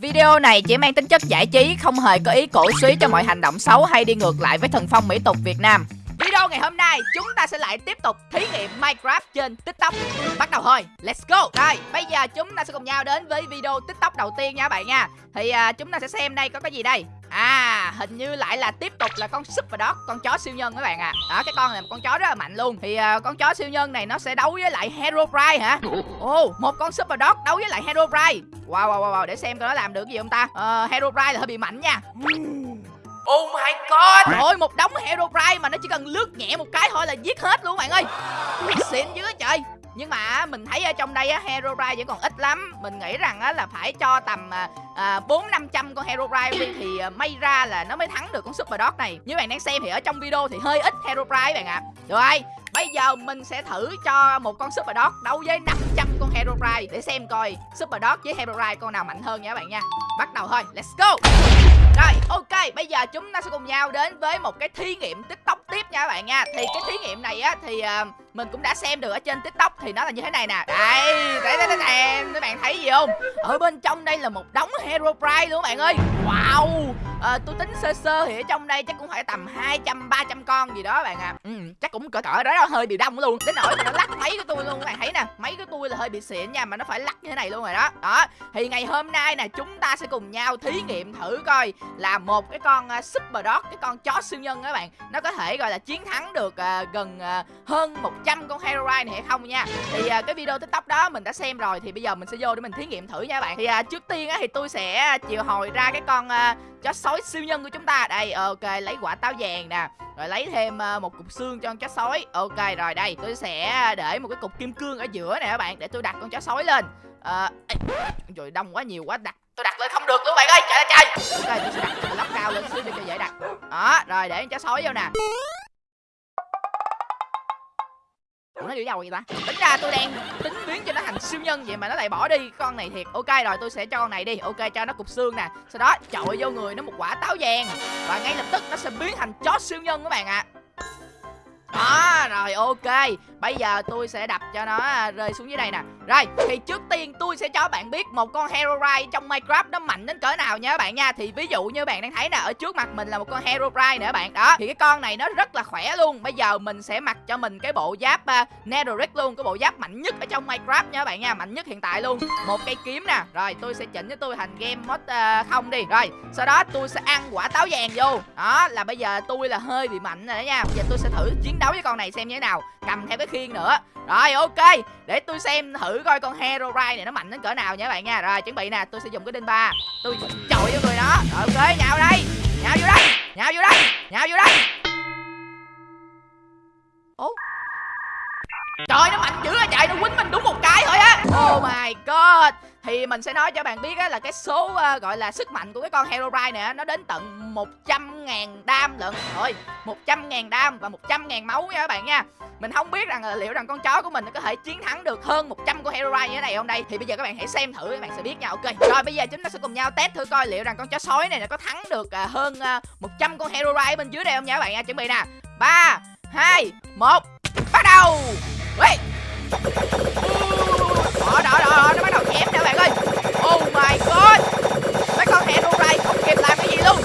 Video này chỉ mang tính chất giải trí, không hề có ý cổ suý cho mọi hành động xấu hay đi ngược lại với thần phong mỹ tục Việt Nam. Video ngày hôm nay chúng ta sẽ lại tiếp tục thí nghiệm Minecraft trên TikTok. Bắt đầu thôi, let's go. Rồi, bây giờ chúng ta sẽ cùng nhau đến với video TikTok đầu tiên nha bạn nha. Thì à, chúng ta sẽ xem đây có cái gì đây? À, hình như lại là tiếp tục là con Super Dog, con chó siêu nhân các bạn à Đó, cái con này một con chó rất là mạnh luôn. Thì à, con chó siêu nhân này nó sẽ đấu với lại Hero Pride hả? Ồ, oh, một con Super Dog đấu với lại Hero Pride. Wow, wow, wow, wow, để xem coi nó làm được cái gì không ta? Uh, Herobrine là hơi bị mạnh nha. Oh my god. Trời một đống Herobrine mà nó chỉ cần lướt nhẹ một cái thôi là giết hết luôn bạn ơi. Xịn dữ trời. Nhưng mà mình thấy ở trong đây á Herobrine vẫn còn ít lắm. Mình nghĩ rằng á là phải cho tầm à, bốn năm trăm con Herobrine đi thì à, may ra là nó mới thắng được con Super Dog này. Như bạn đang xem thì ở trong video thì hơi ít Herobrine bạn ạ. À. rồi Bây giờ mình sẽ thử cho một con Super Dog đấu với 500 con Herobrine Để xem coi Super Dog với Herobrine con nào mạnh hơn nha các bạn nha. Bắt đầu thôi, let's go. Rồi, ok, bây giờ chúng ta sẽ cùng nhau đến với một cái thí nghiệm TikTok tiếp nha các bạn nha. Thì cái thí nghiệm này á, thì uh, mình cũng đã xem được ở trên tiktok thì nó là như thế này nè. Đây đây đây đây các bạn thấy gì không? Ở bên trong đây là một đống hero prize luôn các bạn ơi. Wow à, tôi tính sơ sơ thì ở trong đây chắc cũng phải tầm 200 300 con gì đó bạn à ừ, chắc cũng cỡ cỡ đó hơi bị đông luôn. Đến nỗi mà nó lắc máy của tôi luôn các bạn thấy nè. Máy của tôi là hơi bị xịn nha mà nó phải lắc như thế này luôn rồi đó. Đó thì ngày hôm nay nè chúng ta sẽ cùng nhau thí nghiệm thử coi là một cái con ờ, uh, super dog cái con chó siêu nhân các bạn nó có thể gọi là chiến thắng được uh, gần uh, hơn 100 con heroine này hay không nha. Thì uh, cái video tiktok đó mình đã xem rồi thì bây giờ mình sẽ vô để mình thí nghiệm thử nha các bạn. Thì uh, trước tiên á thì tôi sẽ chiều hồi ra cái con uh, chó sói siêu nhân của chúng ta. Đây, ok, lấy quả táo vàng nè. Rồi lấy thêm ờ, một cục xương cho con chó sói. Ok, rồi đây, tôi sẽ để một cái cục kim cương ở giữa này các bạn, để tôi đặt con chó sói lên. Ờ, rồi trời, đông quá, nhiều quá, đặt, tôi đặt lên không được luôn, bạn ơi. Trời ơi, trời. Ok, tôi sẽ đặt tôi lắp cao lên xíu để cho dễ đặt. Đó, rồi để con chó sói vô nè. Nó giữ nhau vậy ta? Tính ra tôi đang tính biến cho nó thành siêu nhân vậy mà nó lại bỏ đi. Con này thiệt. Ok, rồi tôi sẽ cho con này đi. Ok, cho nó cục xương nè. Sau đó chọi vô người nó một quả táo vàng. Và ngay lập tức nó sẽ biến thành chó siêu nhân các bạn ạ. à. Đó rồi ok. Bây giờ tôi sẽ đập cho nó à, rơi xuống dưới đây nè. Rồi thì trước tiên tôi sẽ cho bạn biết Một con Herobrine trong Minecraft nó mạnh đến cỡ nào nha các bạn nha. Thì ví dụ như bạn đang thấy nè Ở trước mặt mình là một con Herobrine nè nữa bạn. Đó thì cái con này nó rất là khỏe luôn. Bây giờ mình sẽ mặc cho mình cái bộ giáp à, uh, Netherite luôn Cái bộ giáp mạnh nhất ở trong Minecraft nha các bạn nha Mạnh nhất hiện tại luôn. Một cây kiếm nè. Rồi tôi sẽ chỉnh cho tôi thành game mod uh, à, không đi. Rồi sau đó tôi sẽ ăn quả táo vàng vô. Đó là bây giờ tôi là hơi bị mạnh rồi đó nha. Bây giờ tôi sẽ thử chiến đấu với con này xem như thế nào, cầm theo cái khiên nữa. Rồi, ok, để tôi xem thử coi con herobrine này nó mạnh đến cỡ nào nha các bạn nha. Rồi, chuẩn bị nè, tôi sẽ dùng cái đinh ba. Tôi chọi vô người nó. Rồi, ok, nhào đây, nhào vô đây, nhào vô đây, nhào vô đây. Ố. Trời, nó mạnh dữ à chạy nó quýnh mình đúng một cái thôi á. Oh my god thì mình sẽ nói cho bạn biết á là cái số uh, gọi là sức mạnh của cái con Herobrine này nó đến tận 100.000 đam lận. Rồi 100.000 đam và 100.000 máu nha các bạn nha. Mình không biết rằng là liệu rằng con chó của mình nó có thể chiến thắng được hơn 100 con Herobrine như thế này không đây? Thì bây giờ các bạn hãy xem thử các bạn sẽ biết nha. Ok rồi bây giờ chúng ta sẽ cùng nhau test thử coi liệu rằng con chó sói này nó có thắng được uh, hơn ờ, uh, 100 con Herobrine bên dưới đây không nha các bạn nha. Chuẩn bị nè. Ba hai một bắt đầu! Wait. Đó, đó, đó, nó bắt đầu chém nè bạn ơi. Oh my god. Mấy con Herobrine không kịp làm cái gì luôn.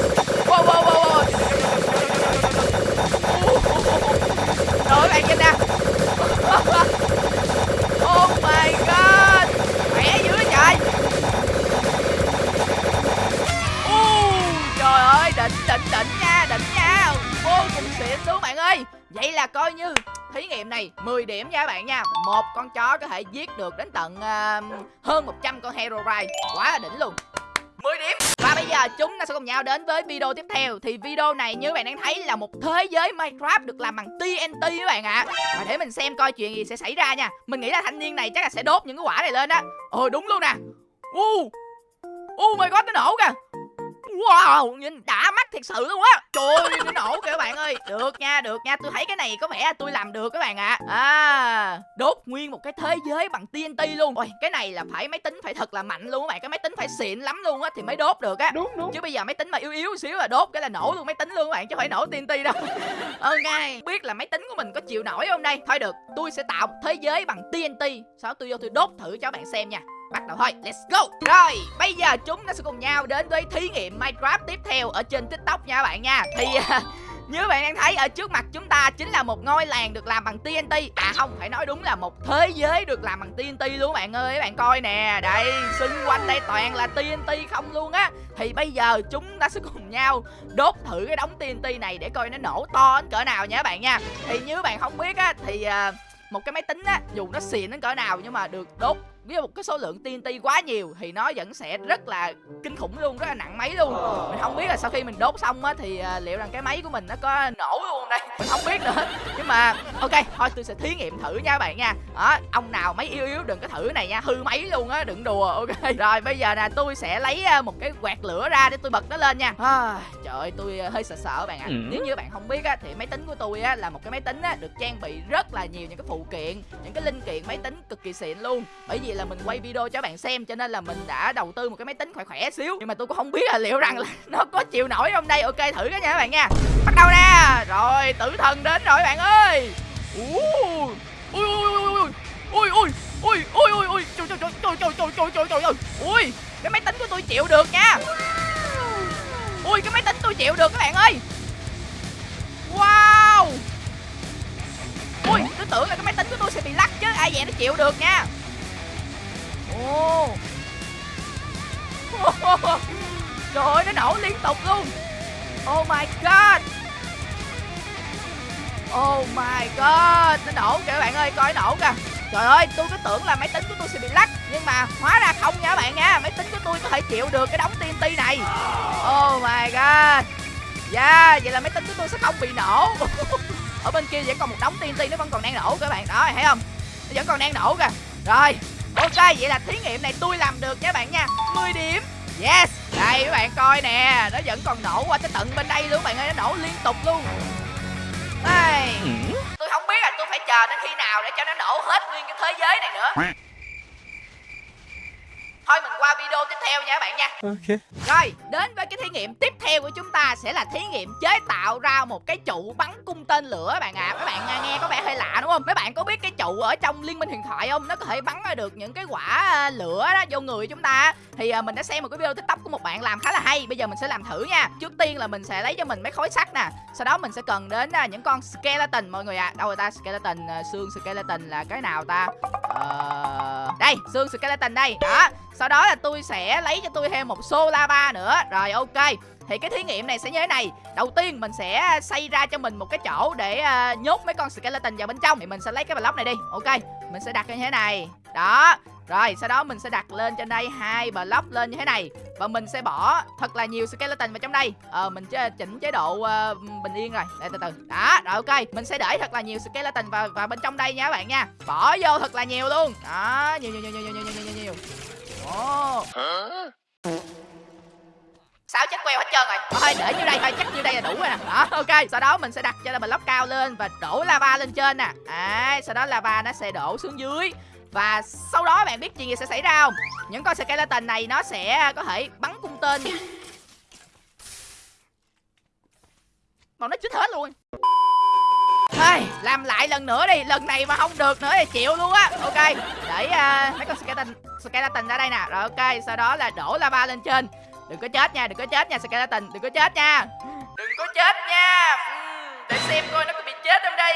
Wow, wow, wow, wow. Giết được đến tận uh, hơn 100 con Herobrine quá là đỉnh luôn. 10 điểm. Và bây giờ chúng ta sẽ cùng nhau đến với video tiếp theo. Thì video này như bạn đang thấy là một thế giới Minecraft được làm bằng TNT các bạn ạ. À. Và để mình xem coi chuyện gì sẽ xảy ra nha. Mình nghĩ là thanh niên này chắc là sẽ đốt những cái quả này lên á. Ồ đúng luôn nè. Uh, uh my god nó nổ kìa. Wow, nhìn đã mắt thiệt sự luôn á. Trời ơi, nó nổ kìa các bạn ơi. Được nha, được nha. Tôi thấy cái này có vẻ tôi làm được các bạn ạ. À. à Đốt nguyên một cái thế giới bằng TNT luôn. Ôi, cái này là phải máy tính phải thật là mạnh luôn các bạn. Cái máy tính phải xịn lắm luôn á Thì mới đốt được á. Đúng, đúng. Chứ bây giờ máy tính mà yếu yếu xíu là đốt Cái là nổ luôn máy tính luôn các bạn Chứ phải nổ TNT đâu. Ok, biết là máy tính của mình có chịu nổi không đây? Thôi được, tôi sẽ tạo một thế giới bằng TNT Sau đó tôi vô tôi đốt thử cho các bạn xem nha bắt đầu thôi let's go. Rồi bây giờ chúng ta sẽ cùng nhau đến với thí nghiệm minecraft tiếp theo ở trên tiktok nha các bạn nha. Thì như bạn đang thấy ở trước mặt chúng ta chính là một ngôi làng được làm bằng TNT. À không, phải nói đúng là một thế giới được làm bằng TNT luôn bạn ơi bạn coi nè, đây, xung quanh đây toàn là TNT không luôn á. Thì bây giờ chúng ta sẽ cùng nhau đốt thử cái đống TNT này để coi nó nổ to đến cỡ nào nha các bạn nha. Thì như bạn không biết á, thì uh, một cái máy tính á, dù nó xịn đến cỡ nào nhưng mà được đốt với một cái số lượng TNT quá nhiều thì nó vẫn sẽ rất là kinh khủng luôn rất là nặng máy luôn. Mình không biết là sau khi mình đốt xong á thì uh, liệu rằng cái máy của mình nó có nổ luôn đây? Mình không biết nữa. Nhưng mà ok thôi tôi sẽ thí nghiệm thử nha các bạn nha. Đó ông nào máy yếu yếu đừng có thử này nha hư máy luôn á đừng đùa ok. Rồi bây giờ nè tôi sẽ lấy uh, một cái quạt lửa ra để tôi bật nó lên nha. À, trời ơi tôi uh, hơi sợ sợ bạn ạ. À. nếu như bạn không biết á thì máy tính của tôi á là một cái máy tính á được trang bị rất là nhiều những cái phụ kiện những cái linh kiện máy tính cực kỳ xịn luôn. Bởi vì là mình quay video cho bạn xem cho nên là mình đã đầu tư một cái máy tính khỏe khỏe xíu nhưng mà tôi cũng không biết là liệu rằng là nó có chịu nổi không đây ok thử cái nha các bạn nha bắt đầu nè rồi tử thần đến rồi bạn ơi ui ui ui ui ui ui ui ui ui trời trời trời trời trời trời trời trời trời ui cái máy tính của tôi chịu được nha ui cái máy tính tôi chịu được các bạn ơi wow ui tôi tưởng là cái máy tính của tôi sẽ bị lắc chứ ai vậy nó chịu được nha Ồ Trời ơi, nó nổ liên tục luôn. Oh my god. Oh my god, Nó nổ kìa các bạn ơi, coi nó nổ kìa. Trời ơi, tôi cứ tưởng là máy tính của tôi sẽ bị lắc Nhưng mà hóa ra không nha các bạn nha. Máy tính của tôi có thể chịu được cái đống TNT này. Oh my god. Yeah, vậy là máy tính của tôi sẽ không bị nổ. Ở bên kia vẫn còn một đống TNT nó vẫn còn đang nổ các bạn. Đó, thấy không? Nó vẫn còn đang nổ kìa. Rồi. Ok vậy là thí nghiệm này? Tôi làm được nha bạn nha. 10 điểm. Yes. Đây các bạn coi nè. Nó vẫn còn nổ qua tới tận bên đây luôn bạn ơi. Nó nổ liên tục luôn. Đây. Ừ. Tôi không biết là tôi phải chờ đến khi nào để cho nó nổ hết nguyên cái thế giới này nữa Thôi mình qua video tiếp theo nha các bạn nha Ok Rồi đến với cái thí nghiệm tiếp theo của chúng ta sẽ là thí nghiệm chế tạo ra một cái trụ bắn cung tên lửa bạn ạ à. Các bạn nghe có vẻ hơi lạ đúng không? Mấy bạn có biết cái trụ ở trong liên minh huyền thoại không? Nó có thể bắn ra được những cái quả à, lửa đó vô người chúng ta Thì à, mình đã xem một cái video tiktok của một bạn làm khá là hay Bây giờ mình sẽ làm thử nha Trước tiên là mình sẽ lấy cho mình mấy khối sắt nè Sau đó mình sẽ cần đến những con skeleton mọi người ạ à. Đâu rồi ta? Skeleton, xương skeleton là cái nào ta? Ờ... Đây, xương skeleton đây Đó sau đó là tôi sẽ lấy cho tôi thêm một xô lava nữa. Rồi ok. Thì cái thí nghiệm này sẽ như thế này. Đầu tiên mình sẽ à, xây ra cho mình một cái chỗ để uh, nhốt mấy con skeleton vào bên trong. Thì mình sẽ lấy cái block này đi. Ok Mình sẽ đặt như thế này. Đó. Rồi sau đó mình sẽ đặt lên trên đây hai block lên như thế này. Và mình sẽ bỏ thật là nhiều skeleton vào trong đây. Ờ mình chế, chỉnh chế độ uh, bình yên rồi. Để từ từ. Đó rồi ok. Mình sẽ để thật là nhiều skeleton vào, vào bên trong đây nha các bạn nha. Bỏ vô thật là nhiều luôn. Đó nhiều nhiều nhiều nhiều nhiều nhiều nhiều nhiều. Ồ sáu chết queo hết trơn rồi? Thôi để như đây thôi chắc như đây là đủ rồi nè. Đó ok sau đó mình sẽ đặt cho là lóc cao lên và đổ lava lên trên nè. À, sau đó lava nó sẽ đổ xuống dưới. Và sau đó bạn biết chuyện gì sẽ xảy ra không? Những con skeleton này nó sẽ à, có thể bắn cung tên còn nó chết hết luôn. Hey, làm lại lần nữa đi. Lần này mà không được nữa thì chịu luôn á. Ok để uh, mấy con skeleton skeleton ra đây nè. Rồi ok sau đó là đổ lava lên trên. Đừng có chết nha đừng có chết nha skeleton. Đừng có chết nha. Đừng có chết nha. Để xem coi nó có bị chết không đây.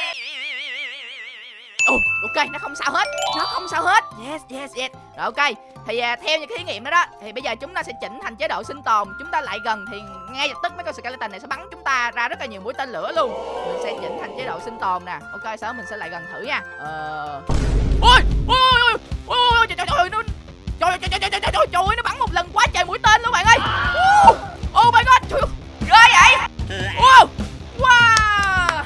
Ồ, ok, nó không sao hết. Nó không sao hết. Yes, yes, yes. Rồi ok Thì à, theo những cái thí nghiệm đó đó Thì bây giờ chúng ta sẽ chỉnh thành chế độ sinh tồn. Chúng ta lại gần thì ngay lập tức mấy con skeleton này sẽ bắn chúng ta ra rất là nhiều mũi tên lửa luôn Mình sẽ chỉnh thành chế độ sinh tồn nè Ok, sau mình sẽ lại gần thử nha Ờ... Ôi, ôi, ôi, ôi, ôi, trời, trời, trời, nó... Trời, trời, trời, trời, trời, trời, trời, nó bắn một lần quá trời mũi tên luôn bạn ơi Oh my god, trời ghê vậy Wow, wow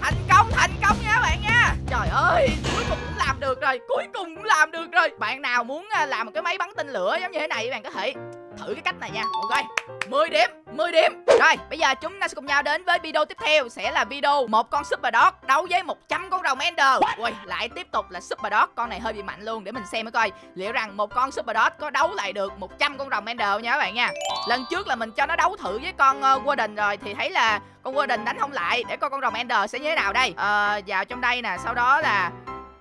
Thành công, thành công nha các bạn nha Trời ơi, cuối cùng cũng làm được rồi Cuối cùng cũng làm được rồi Bạn nào muốn làm một cái máy bắn tên lửa giống như thế này Bạn có thể thử cái cách này nha Ok 10 điểm 10 điểm. Rồi bây giờ chúng ta sẽ cùng nhau đến với video tiếp theo Sẽ là video một con Super Dog đấu với 100 con rồng Ender. Ui lại tiếp tục là Super Dog Con này hơi bị mạnh luôn để mình xem mới coi Liệu rằng một con Super Dog có đấu lại được 100 con rồng Ender nha các bạn nha. Lần trước là mình cho nó đấu thử với con uh, Warden rồi Thì thấy là con Warden đánh không lại Để coi con rồng Ender sẽ như thế nào đây. Ờ vào trong đây nè Sau đó là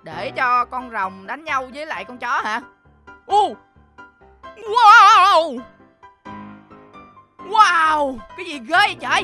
để cho con rồng đánh nhau với lại con chó hả? Ô Wow Wow, Cái gì ghê vậy trời?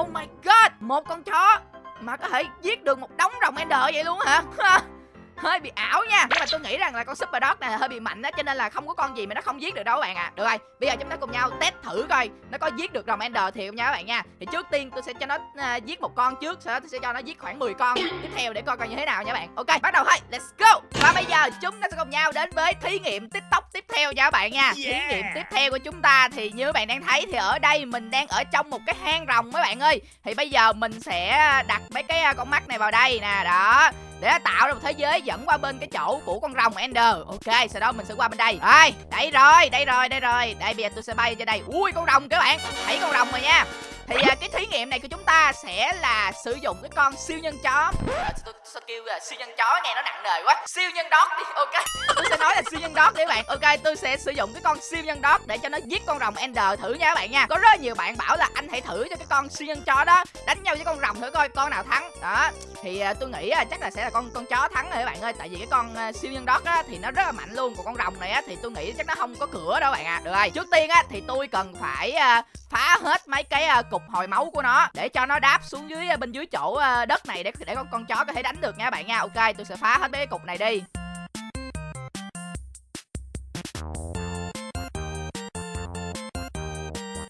Oh my god, Một con chó Mà có thể giết được một đống rồng ender vậy luôn hả? hơi bị ảo nha. Nhưng mà tôi nghĩ rằng là con super dog này là hơi bị mạnh á cho nên là không có con gì mà nó không giết được đâu các bạn ạ. À. được rồi bây giờ chúng ta cùng nhau test thử coi nó có giết được rồng ender thiệt không nha các bạn nha. Thì trước tiên tôi sẽ cho nó uh, giết một con trước sau đó tôi sẽ cho nó giết khoảng 10 con. Tiếp theo để coi coi như thế nào nha bạn. Ok bắt đầu thôi let's go. Và bây giờ chúng ta sẽ cùng nhau đến với thí nghiệm tiktok tiếp theo nha các bạn nha. Yeah. thí nghiệm tiếp theo của chúng ta thì như các bạn đang thấy thì ở đây mình đang ở trong một cái hang rồng mấy bạn ơi. Thì bây giờ mình sẽ đặt mấy cái à, con mắt này vào đây nè đó để tạo ra một thế giới dẫn qua bên cái chỗ của con rồng Ender. Ok sau đó mình sẽ qua bên đây. Đây, đây rồi đây rồi đây rồi. Đây bây giờ tôi sẽ bay cho đây. Ui con rồng các bạn. Thấy con rồng rồi nha thì à, cái thí nghiệm này của chúng ta sẽ là sử dụng cái con siêu nhân chó. À, tôi, tôi kêu là siêu nhân chó nghe nó nặng nề quá. Siêu nhân đót đi ok. Tôi sẽ nói là siêu nhân đót để bạn. Ok tôi sẽ sử dụng cái con siêu nhân đót để cho nó giết con rồng ender thử nha các bạn nha. Có rất nhiều bạn bảo là anh hãy thử cho cái con siêu nhân chó đó đánh nhau với con rồng thử coi con nào thắng. Đó thì à, tôi nghĩ à, chắc là sẽ là con con chó thắng rồi các bạn ơi. Tại vì cái con à, siêu nhân đót á thì nó rất là mạnh luôn. Còn con rồng này á thì tôi nghĩ chắc nó không có cửa đâu bạn ạ. À. được rồi trước tiên á thì tôi cần phải à, phá hết mấy cái à, cục hồi máu của nó. Để cho nó đáp xuống dưới, bên dưới chỗ ờ, đất này để để con con chó có thể đánh được nha bạn nha. Ok, tôi sẽ phá hết mấy cái cục này đi.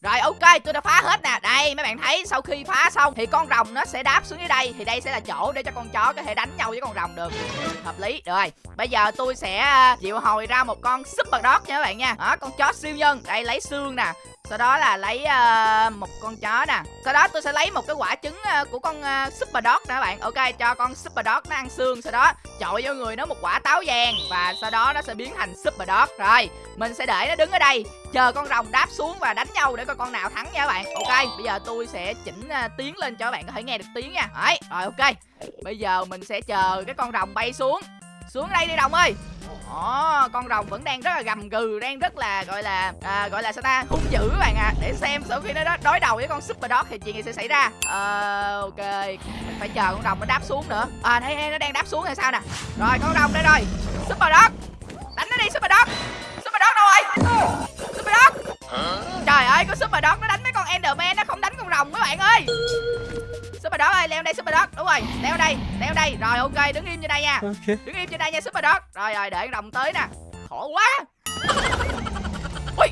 Rồi, ok, tôi đã phá hết nè. Đây, mấy bạn thấy sau khi phá xong Thì con rồng nó sẽ đáp xuống dưới đây. Thì đây sẽ là chỗ để cho con chó có thể đánh nhau với con rồng được. Hợp lý. Rồi, bây giờ tôi sẽ ờ, triệu hồi ra một con super dog nha các bạn nha. Đó, con chó siêu nhân. Đây, lấy xương nè sau đó là lấy uh, một con chó nè. Sau đó tôi sẽ lấy một cái quả trứng uh, của con uh, super dog nè bạn. Ok cho con super dog nó ăn xương. Sau đó chọi vô người nó một quả táo vàng và sau đó nó sẽ biến thành super dog. Rồi mình sẽ để nó đứng ở đây chờ con rồng đáp xuống và đánh nhau để coi con nào thắng nha các bạn. Ok bây giờ tôi sẽ chỉnh uh, tiếng lên cho các bạn có thể nghe được tiếng nha. Đấy rồi ok. Bây giờ mình sẽ chờ cái con rồng bay xuống. Xuống đây đi rồng ơi. Ồ, con rồng vẫn đang rất là gầm gừ đang rất là gọi là à, gọi là sao ta hung dữ các bạn ạ. À. để xem sau khi nó đối đầu với con super dog thì chuyện gì sẽ xảy ra. Ờ ok mình phải chờ con rồng nó đáp xuống nữa. À thấy nó đang đáp xuống hay sao nè. Rồi con rồng đây rồi. Super dog. Đánh nó đi super dog. Super dog đâu rồi? Super dog. Trời ơi con super dog nó đánh mấy con enderman nó không đánh con rồng các bạn ơi super dog ơi leo đây super dog. Đúng rồi leo đây leo đây. Rồi ok đứng im trên đây nha. Okay. đứng im trên đây nha super dog. Rồi rồi để đồng tới nè. Khổ quá. Ui.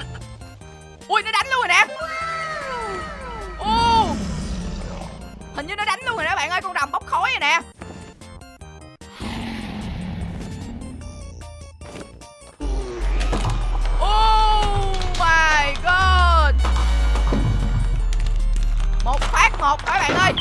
Ui nó đánh luôn rồi nè. Ô hình như nó đánh luôn rồi đó bạn ơi con rồng bốc khói rồi nè. Oh my god. Một phát một các bạn ơi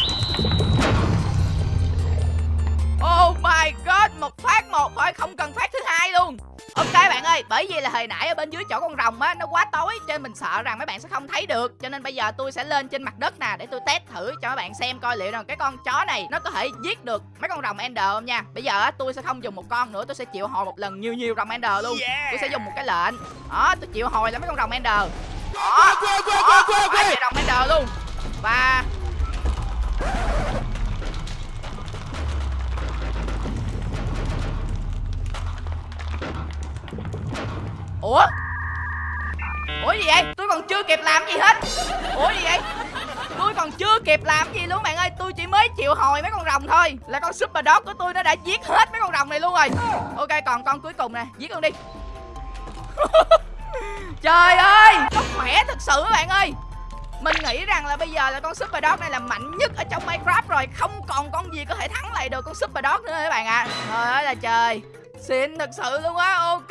không cần phát thứ hai luôn Ok bạn ơi, bởi vì là hồi nãy ở bên dưới chỗ con rồng á nó quá tối cho nên mình sợ rằng mấy bạn sẽ không thấy được. Cho nên bây giờ tôi sẽ lên trên mặt đất nè để tôi test thử cho các bạn xem coi liệu rằng cái con chó này nó có thể giết được mấy con rồng Ender không nha. Bây giờ á tôi sẽ không dùng một con nữa, tôi sẽ chịu hồi một lần nhiều nhiều rồng Ender luôn. Tôi sẽ dùng một cái lệnh. Đó, tôi chịu hồi là mấy con rồng Ender. Đó, đó, đó, rồng Ender luôn. Và Ủa? Ủa gì vậy? Tôi còn chưa kịp làm gì hết. Ủa gì vậy? Tôi còn chưa kịp làm gì luôn, bạn ơi. Tôi chỉ mới chịu hồi mấy con rồng thôi. Là con super dog của tôi nó đã giết hết mấy con rồng này luôn rồi. Ok, còn con cuối cùng nè. Giết con đi. Trời ơi! Nó khỏe thật sự các bạn ơi. Mình nghĩ rằng là bây giờ là con Super Dog này là mạnh nhất ở trong Minecraft rồi. Không còn con gì có thể thắng lại được con Super Dog nữa các bạn ạ? À. Trời ơi là trời. Xịn thật sự luôn á Ok.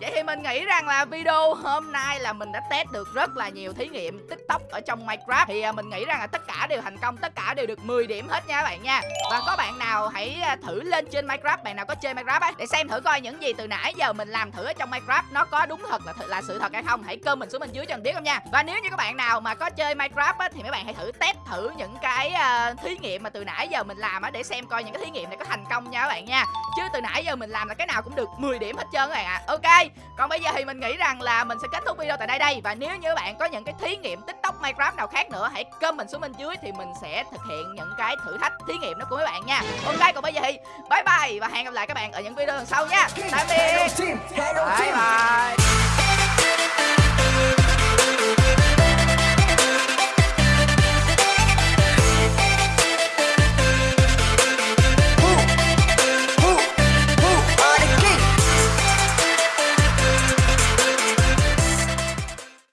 Vậy thì mình nghĩ rằng là video hôm nay là mình đã test được rất là nhiều thí nghiệm tiktok ở trong Minecraft. Thì à, mình nghĩ rằng là tất cả đều thành công Tất cả đều được 10 điểm hết nha các bạn nha. Và có bạn nào hãy à, thử lên trên Minecraft Bạn nào có chơi Minecraft ấy Để xem thử coi những gì từ nãy giờ mình làm thử ở trong Minecraft Nó có đúng thật là là sự thật hay không. Hãy comment xuống bên dưới cho mình biết không nha. Và nếu như các bạn nào mà có chơi Minecraft á, Thì mấy bạn hãy thử test thử những cái uh, thí nghiệm mà từ nãy giờ mình làm á Để xem coi những cái thí nghiệm này có thành công nha các bạn nha. Chứ từ nãy giờ mình làm là cái nào cũng được 10 điểm hết trơn các bạn ạ. Ok còn bây giờ thì mình nghĩ rằng là mình sẽ kết thúc video tại đây đây. Và nếu như bạn có những cái thí nghiệm tiktok minecraft nào khác nữa hãy comment xuống bên dưới thì mình sẽ thực hiện những cái thử thách thí nghiệm đó của mấy bạn nha. Ok còn bây giờ thì bye bye và hẹn gặp lại các bạn ở những video lần sau nha. Tạm biệt. Bye bye